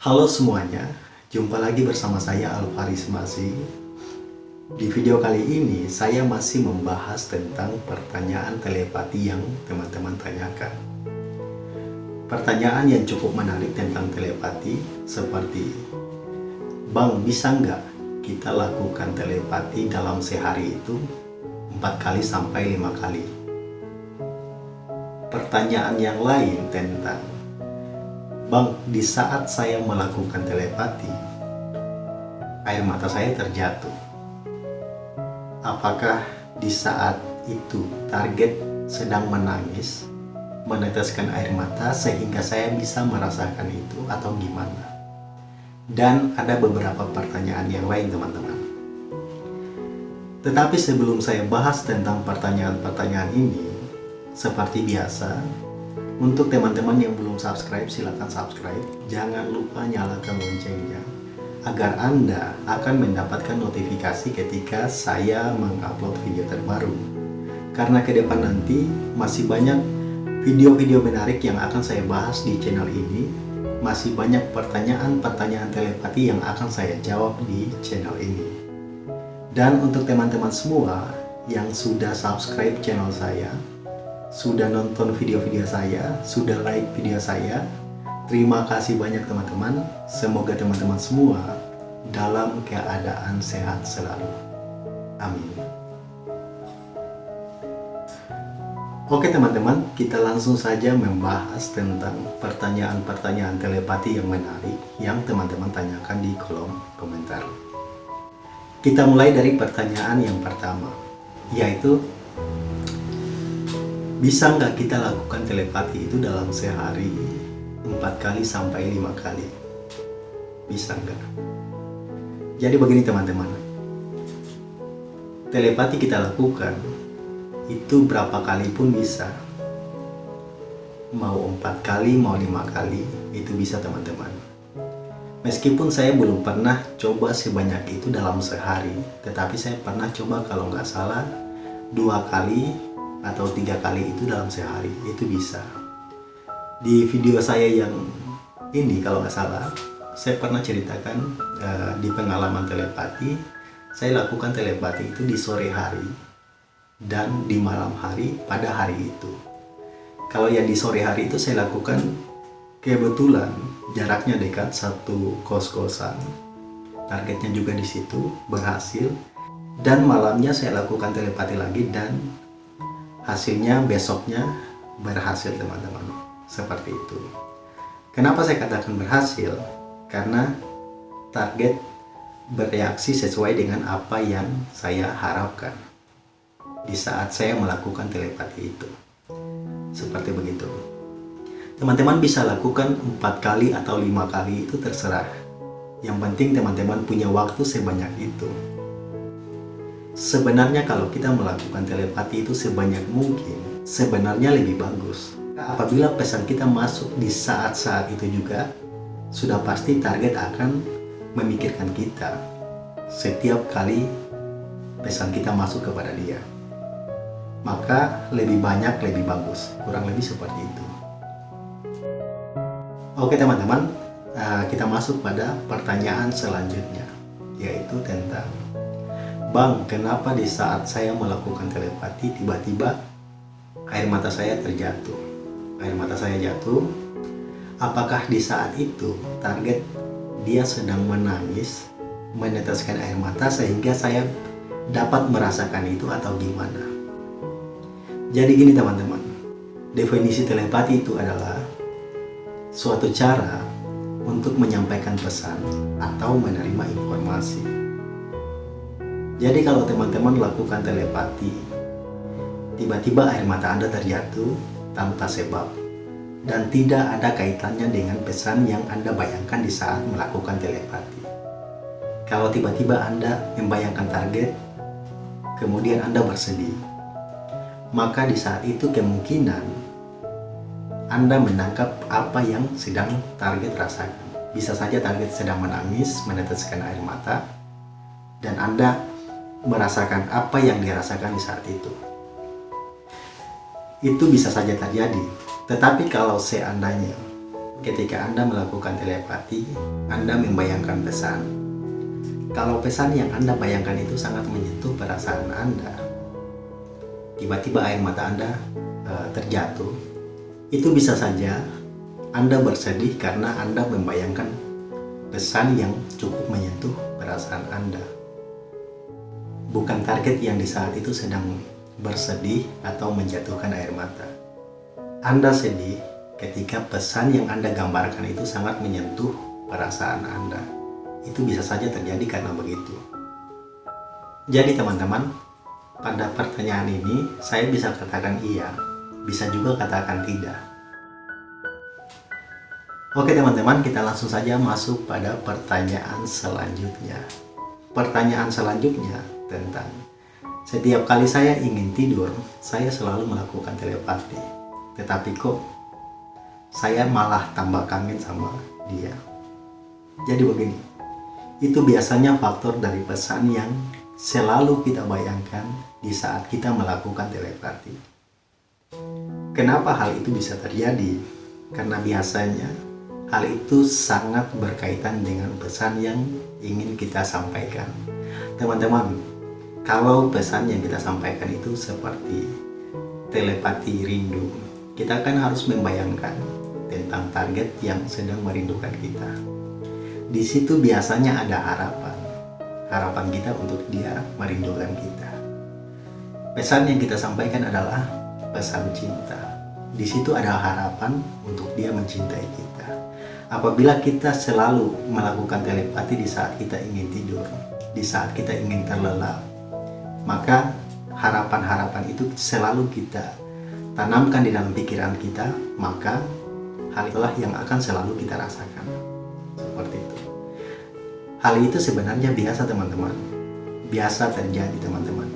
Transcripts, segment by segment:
Halo semuanya, jumpa lagi bersama saya Alvaris Masih. Di video kali ini saya masih membahas tentang pertanyaan telepati yang teman-teman tanyakan. Pertanyaan yang cukup menarik tentang telepati seperti Bang, bisa nggak kita lakukan telepati dalam sehari itu empat kali sampai lima kali? Pertanyaan yang lain tentang Bang, di saat saya melakukan telepati, air mata saya terjatuh. Apakah di saat itu target sedang menangis, meneteskan air mata sehingga saya bisa merasakan itu atau gimana? Dan ada beberapa pertanyaan yang lain teman-teman. Tetapi sebelum saya bahas tentang pertanyaan-pertanyaan ini, seperti biasa, untuk teman-teman yang belum subscribe, silahkan subscribe. Jangan lupa nyalakan loncengnya agar Anda akan mendapatkan notifikasi ketika saya mengupload video terbaru. Karena ke depan nanti masih banyak video-video menarik yang akan saya bahas di channel ini. Masih banyak pertanyaan-pertanyaan telepati yang akan saya jawab di channel ini. Dan untuk teman-teman semua yang sudah subscribe channel saya, sudah nonton video-video saya, sudah like video saya. Terima kasih banyak teman-teman. Semoga teman-teman semua dalam keadaan sehat selalu. Amin. Oke teman-teman, kita langsung saja membahas tentang pertanyaan-pertanyaan telepati yang menarik yang teman-teman tanyakan di kolom komentar. Kita mulai dari pertanyaan yang pertama, yaitu bisa nggak kita lakukan telepati itu dalam sehari? Empat kali sampai lima kali. Bisa nggak? Jadi begini teman-teman. Telepati kita lakukan itu berapa kali pun bisa. Mau empat kali mau lima kali itu bisa teman-teman. Meskipun saya belum pernah coba sebanyak itu dalam sehari tetapi saya pernah coba kalau nggak salah dua kali atau tiga kali itu dalam sehari itu bisa. Di video saya yang ini kalau nggak salah saya pernah ceritakan uh, di pengalaman telepati saya lakukan telepati itu di sore hari dan di malam hari pada hari itu. Kalau yang di sore hari itu saya lakukan kebetulan jaraknya dekat satu kos-kosan. Targetnya juga di situ berhasil. Dan malamnya saya lakukan telepati lagi dan hasilnya besoknya berhasil teman-teman. Seperti itu. Kenapa saya katakan berhasil? Karena target bereaksi sesuai dengan apa yang saya harapkan di saat saya melakukan telepati itu. Seperti begitu. Teman-teman bisa lakukan empat kali atau lima kali itu terserah. Yang penting teman-teman punya waktu sebanyak itu Sebenarnya kalau kita melakukan telepati itu sebanyak mungkin, sebenarnya lebih bagus. Apabila pesan kita masuk di saat-saat itu juga, sudah pasti target akan memikirkan kita setiap kali pesan kita masuk kepada dia. Maka lebih banyak lebih bagus, kurang lebih seperti itu. Oke teman-teman, eh, kita masuk pada pertanyaan selanjutnya, yaitu tentang Bang, kenapa di saat saya melakukan telepati tiba-tiba air mata saya terjatuh? Air mata saya jatuh. Apakah di saat itu target dia sedang menangis, meneteskan air mata sehingga saya dapat merasakan itu atau gimana? Jadi gini teman-teman, definisi telepati itu adalah suatu cara untuk menyampaikan pesan atau menerima informasi jadi kalau teman-teman lakukan telepati, tiba-tiba air mata Anda terjatuh tanpa sebab dan tidak ada kaitannya dengan pesan yang Anda bayangkan di saat melakukan telepati. Kalau tiba-tiba Anda membayangkan target, kemudian Anda bersedih, maka di saat itu kemungkinan Anda menangkap apa yang sedang target rasakan. Bisa saja target sedang menangis, meneteskan air mata, dan Anda merasakan apa yang dirasakan di saat itu. Itu bisa saja terjadi. Tetapi kalau seandainya ketika Anda melakukan telepati, Anda membayangkan pesan. Kalau pesan yang Anda bayangkan itu sangat menyentuh perasaan Anda, tiba-tiba air mata Anda uh, terjatuh, itu bisa saja Anda bersedih karena Anda membayangkan pesan yang cukup menyentuh perasaan Anda. Bukan target yang di saat itu sedang bersedih atau menjatuhkan air mata. Anda sedih ketika pesan yang Anda gambarkan itu sangat menyentuh perasaan Anda. Itu bisa saja terjadi karena begitu. Jadi teman-teman, pada pertanyaan ini saya bisa katakan iya, bisa juga katakan tidak. Oke teman-teman, kita langsung saja masuk pada pertanyaan selanjutnya. Pertanyaan selanjutnya tentang setiap kali saya ingin tidur, saya selalu melakukan telepati. Tetapi kok saya malah tambah kangen sama dia. Jadi begini, itu biasanya faktor dari pesan yang selalu kita bayangkan di saat kita melakukan telepati. Kenapa hal itu bisa terjadi? Karena biasanya Hal itu sangat berkaitan dengan pesan yang ingin kita sampaikan. Teman-teman, kalau pesan yang kita sampaikan itu seperti telepati rindu, kita kan harus membayangkan tentang target yang sedang merindukan kita. Di situ biasanya ada harapan, harapan kita untuk dia merindukan kita. Pesan yang kita sampaikan adalah pesan cinta. Di situ ada harapan untuk dia mencintai kita. Apabila kita selalu melakukan telepati di saat kita ingin tidur, di saat kita ingin terlelap, maka harapan-harapan itu selalu kita tanamkan di dalam pikiran kita, maka hal itulah yang akan selalu kita rasakan. Seperti itu. Hal itu sebenarnya biasa teman-teman. Biasa terjadi teman-teman.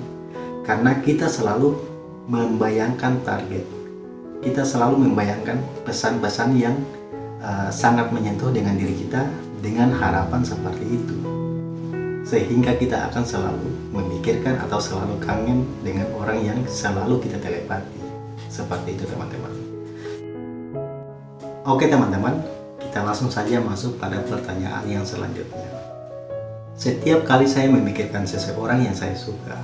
Karena kita selalu membayangkan target. Kita selalu membayangkan pesan-pesan yang uh, sangat menyentuh dengan diri kita dengan harapan seperti itu sehingga kita akan selalu memikirkan atau selalu kangen dengan orang yang selalu kita telepati. Seperti itu teman-teman. Oke teman-teman kita langsung saja masuk pada pertanyaan yang selanjutnya. Setiap kali saya memikirkan seseorang yang saya suka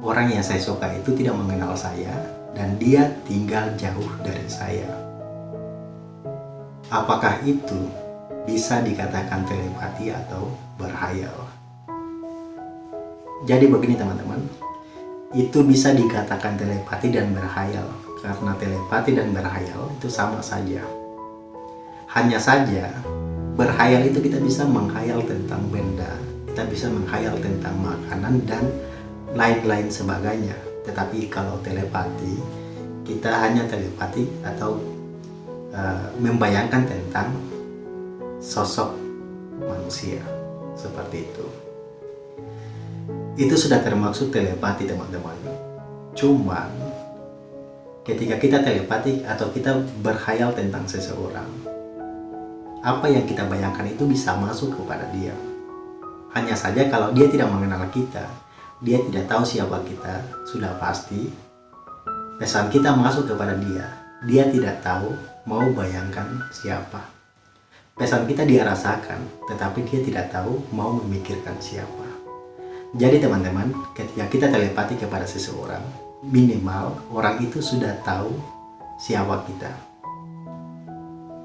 orang yang saya suka itu tidak mengenal saya dan dia tinggal jauh dari saya. Apakah itu bisa dikatakan telepati atau berhayal? Jadi begini teman-teman, itu bisa dikatakan telepati dan berhayal karena telepati dan berhayal itu sama saja. Hanya saja berhayal itu kita bisa menghayal tentang benda, kita bisa menghayal tentang makanan dan lain-lain sebagainya. Tetapi kalau telepati, kita hanya telepati atau Eh, membayangkan tentang sosok manusia seperti itu. Itu sudah termaksud telepati teman-teman. Cuman ketika kita telepati atau kita berhayal tentang seseorang apa yang kita bayangkan itu bisa masuk kepada dia. Hanya saja kalau dia tidak mengenal kita dia tidak tahu siapa kita sudah pasti pesan kita masuk kepada dia. Dia tidak tahu mau bayangkan siapa. Pesan kita dia rasakan, tetapi dia tidak tahu mau memikirkan siapa. Jadi teman-teman, ketika kita telepati kepada seseorang, minimal orang itu sudah tahu siapa kita.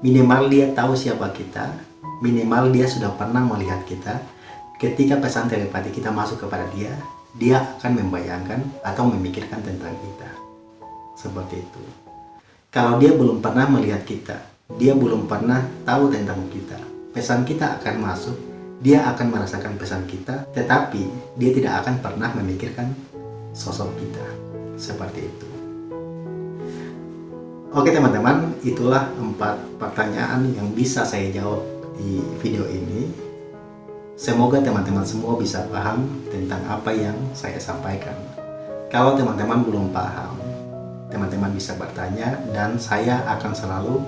Minimal dia tahu siapa kita, minimal dia sudah pernah melihat kita. Ketika pesan telepati kita masuk kepada dia, dia akan membayangkan atau memikirkan tentang kita. Seperti itu. Kalau dia belum pernah melihat kita, dia belum pernah tahu tentang kita, pesan kita akan masuk, dia akan merasakan pesan kita, tetapi dia tidak akan pernah memikirkan sosok kita. Seperti itu. Oke teman-teman, itulah empat pertanyaan yang bisa saya jawab di video ini. Semoga teman-teman semua bisa paham tentang apa yang saya sampaikan. Kalau teman-teman belum paham, teman-teman bisa bertanya dan saya akan selalu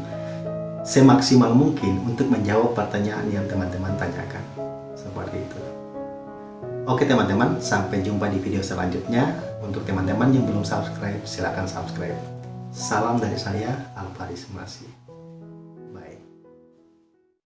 semaksimal mungkin untuk menjawab pertanyaan yang teman-teman tanyakan. Seperti itu. Oke teman-teman, sampai jumpa di video selanjutnya. Untuk teman-teman yang belum subscribe, silahkan subscribe. Salam dari saya, Alvaris Masih.